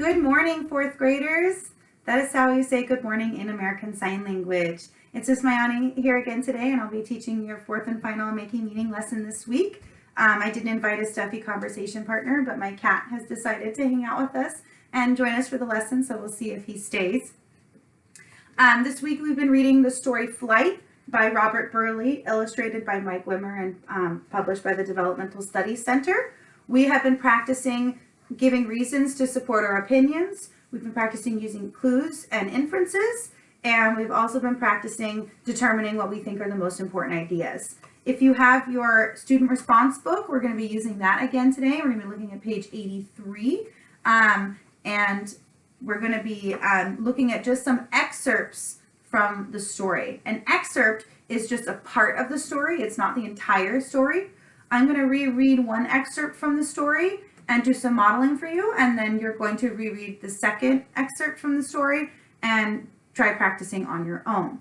Good morning, fourth graders. That is how you say good morning in American Sign Language. It's just Mayani here again today, and I'll be teaching your fourth and final making meaning lesson this week. Um, I didn't invite a stuffy conversation partner, but my cat has decided to hang out with us and join us for the lesson, so we'll see if he stays. Um, this week we've been reading the story Flight by Robert Burleigh, illustrated by Mike Wimmer and um, published by the Developmental Studies Center. We have been practicing giving reasons to support our opinions. We've been practicing using clues and inferences, and we've also been practicing determining what we think are the most important ideas. If you have your student response book, we're going to be using that again today. We're going to be looking at page 83, um, and we're going to be um, looking at just some excerpts from the story. An excerpt is just a part of the story. It's not the entire story. I'm going to reread one excerpt from the story and do some modeling for you. And then you're going to reread the second excerpt from the story and try practicing on your own.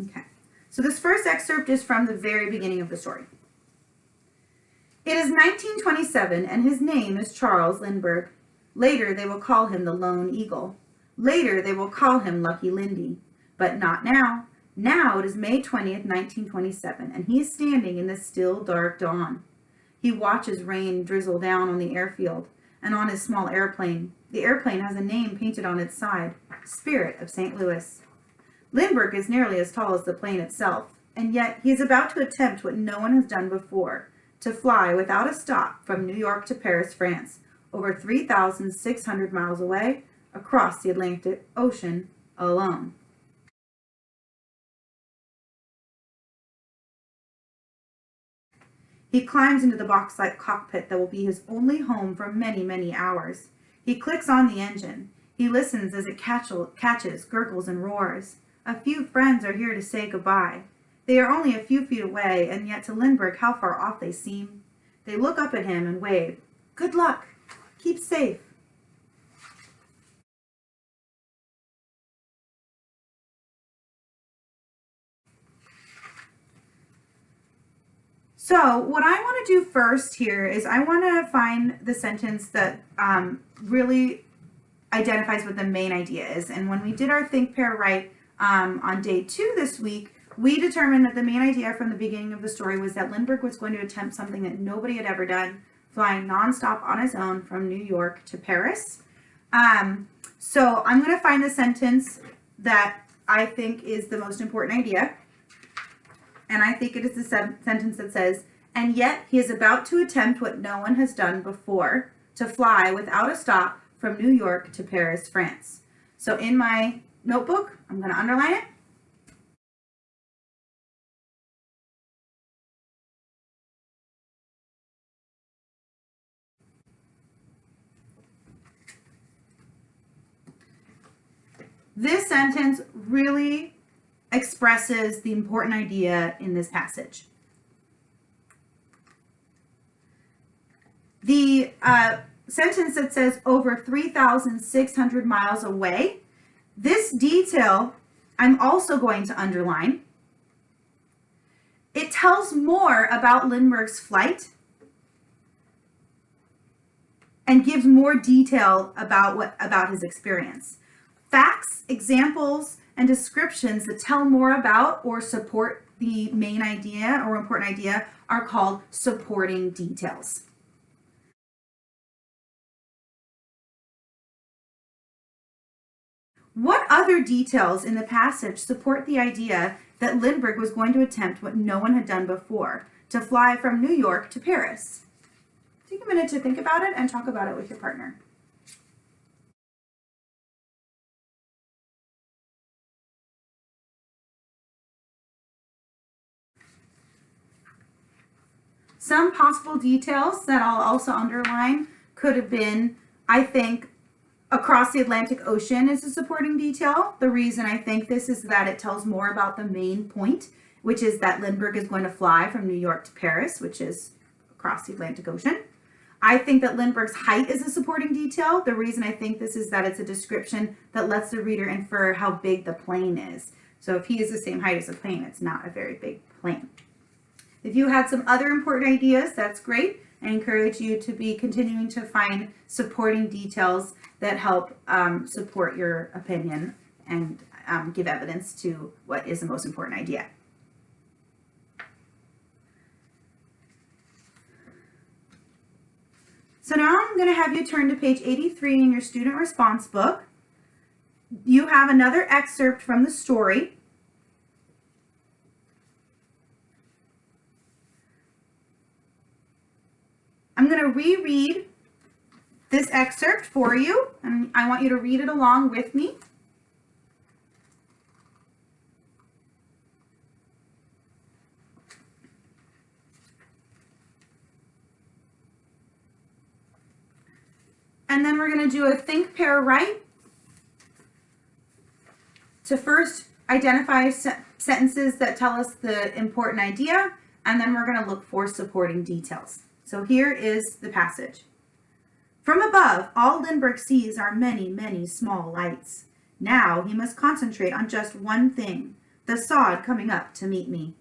Okay, so this first excerpt is from the very beginning of the story. It is 1927 and his name is Charles Lindbergh. Later they will call him the Lone Eagle. Later they will call him Lucky Lindy, but not now. Now it is May 20th, 1927, and he is standing in the still dark dawn. He watches rain drizzle down on the airfield and on his small airplane. The airplane has a name painted on its side, Spirit of St. Louis. Lindbergh is nearly as tall as the plane itself, and yet he is about to attempt what no one has done before, to fly without a stop from New York to Paris, France, over 3,600 miles away, across the Atlantic Ocean, alone. He climbs into the box-like cockpit that will be his only home for many, many hours. He clicks on the engine. He listens as it catches, gurgles, and roars. A few friends are here to say goodbye. They are only a few feet away, and yet to Lindbergh how far off they seem. They look up at him and wave. Good luck. Keep safe. So what I want to do first here is I want to find the sentence that um, really identifies what the main idea is. And when we did our think, pair, write um, on day two this week, we determined that the main idea from the beginning of the story was that Lindbergh was going to attempt something that nobody had ever done, flying nonstop on his own from New York to Paris. Um, so I'm going to find the sentence that I think is the most important idea and I think it is the sentence that says, and yet he is about to attempt what no one has done before, to fly without a stop from New York to Paris, France. So in my notebook, I'm going to underline it. This sentence really expresses the important idea in this passage. The uh, sentence that says over 3,600 miles away, this detail I'm also going to underline. It tells more about Lindbergh's flight and gives more detail about what about his experience. Facts, examples, and descriptions that tell more about or support the main idea or important idea are called supporting details. What other details in the passage support the idea that Lindbergh was going to attempt what no one had done before, to fly from New York to Paris? Take a minute to think about it and talk about it with your partner. Some possible details that I'll also underline could have been, I think, across the Atlantic Ocean is a supporting detail. The reason I think this is that it tells more about the main point, which is that Lindbergh is going to fly from New York to Paris, which is across the Atlantic Ocean. I think that Lindbergh's height is a supporting detail. The reason I think this is that it's a description that lets the reader infer how big the plane is. So if he is the same height as a plane, it's not a very big plane. If you had some other important ideas, that's great. I encourage you to be continuing to find supporting details that help um, support your opinion and um, give evidence to what is the most important idea. So now I'm going to have you turn to page 83 in your student response book. You have another excerpt from the story. I'm going to reread this excerpt for you, and I want you to read it along with me. And then we're going to do a think, pair, write to first identify se sentences that tell us the important idea, and then we're going to look for supporting details. So here is the passage. From above, all Lindbergh sees are many, many small lights. Now he must concentrate on just one thing, the sod coming up to meet me.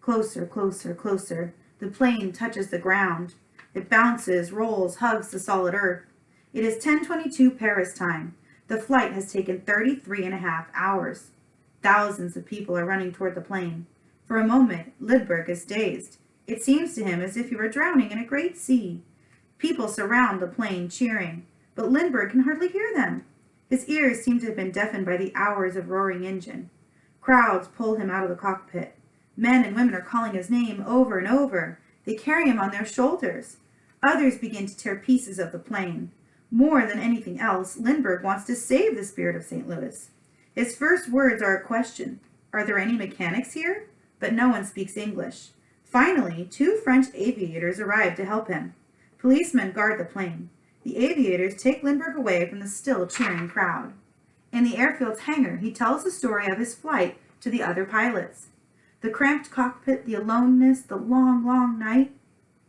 Closer, closer, closer. The plane touches the ground. It bounces, rolls, hugs the solid earth. It is 1022 Paris time. The flight has taken 33 and a half hours. Thousands of people are running toward the plane. For a moment, Lindbergh is dazed. It seems to him as if he were drowning in a great sea. People surround the plane, cheering, but Lindbergh can hardly hear them. His ears seem to have been deafened by the hours of roaring engine. Crowds pull him out of the cockpit. Men and women are calling his name over and over. They carry him on their shoulders. Others begin to tear pieces of the plane. More than anything else, Lindbergh wants to save the spirit of St. Louis. His first words are a question. Are there any mechanics here? But no one speaks English. Finally, two French aviators arrive to help him. Policemen guard the plane. The aviators take Lindbergh away from the still cheering crowd. In the airfield's hangar, he tells the story of his flight to the other pilots. The cramped cockpit, the aloneness, the long, long night.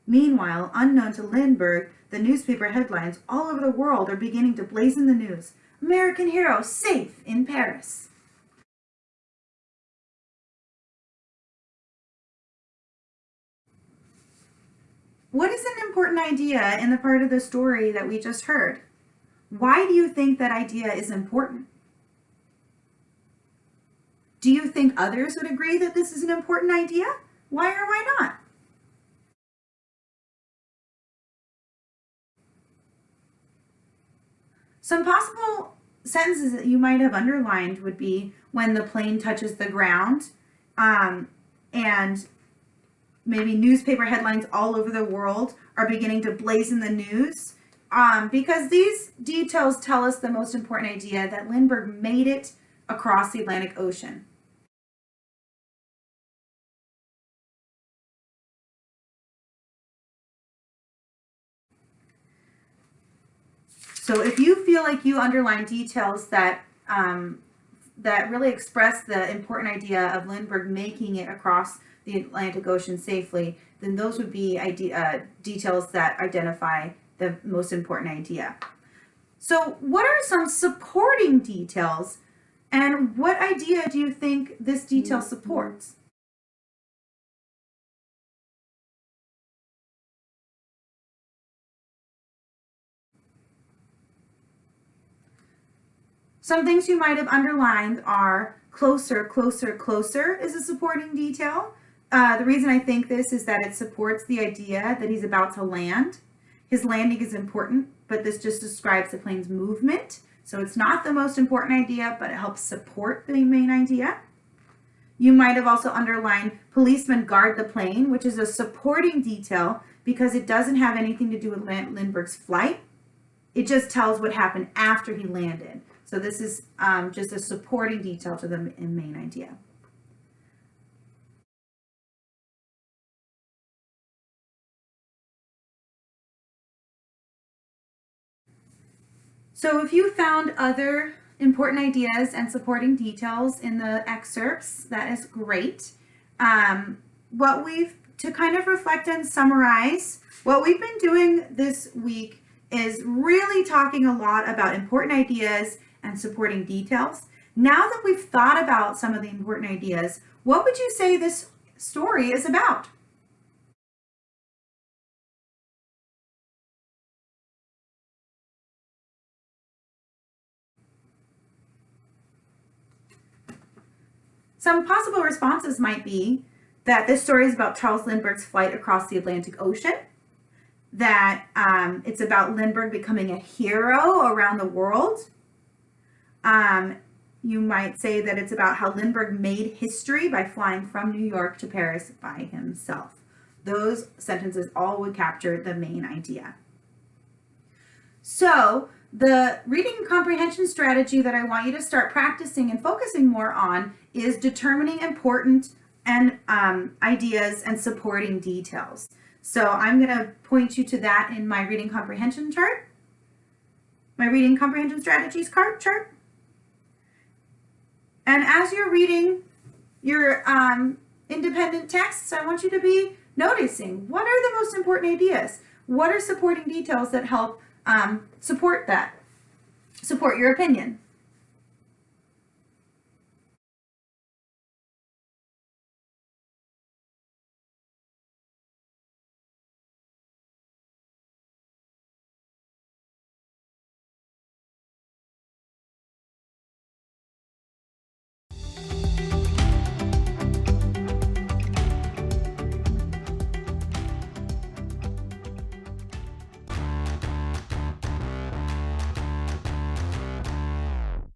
Meanwhile, unknown to Lindbergh, the newspaper headlines all over the world are beginning to blazon the news. American hero safe in Paris. What is an important idea in the part of the story that we just heard? Why do you think that idea is important? Do you think others would agree that this is an important idea? Why or why not? Some possible sentences that you might have underlined would be when the plane touches the ground um, and maybe newspaper headlines all over the world are beginning to blazon the news um, because these details tell us the most important idea that Lindbergh made it across the Atlantic Ocean. So if you feel like you underline details that um, that really express the important idea of Lindbergh making it across the Atlantic Ocean safely, then those would be idea, uh, details that identify the most important idea. So what are some supporting details and what idea do you think this detail supports? Some things you might have underlined are closer, closer, closer is a supporting detail. Uh, the reason I think this is that it supports the idea that he's about to land. His landing is important, but this just describes the plane's movement. So it's not the most important idea, but it helps support the main idea. You might have also underlined policemen guard the plane, which is a supporting detail because it doesn't have anything to do with Lindbergh's flight. It just tells what happened after he landed. So this is um, just a supporting detail to the main idea. So if you found other important ideas and supporting details in the excerpts, that is great. Um, what we've, to kind of reflect and summarize, what we've been doing this week is really talking a lot about important ideas and supporting details. Now that we've thought about some of the important ideas, what would you say this story is about? Some possible responses might be that this story is about Charles Lindbergh's flight across the Atlantic Ocean, that um, it's about Lindbergh becoming a hero around the world. Um, you might say that it's about how Lindbergh made history by flying from New York to Paris by himself. Those sentences all would capture the main idea. So the reading comprehension strategy that I want you to start practicing and focusing more on is determining important and um, ideas and supporting details. So I'm going to point you to that in my reading comprehension chart, my reading comprehension strategies card chart. And as you're reading your um, independent texts, I want you to be noticing what are the most important ideas? What are supporting details that help um, support that, support your opinion.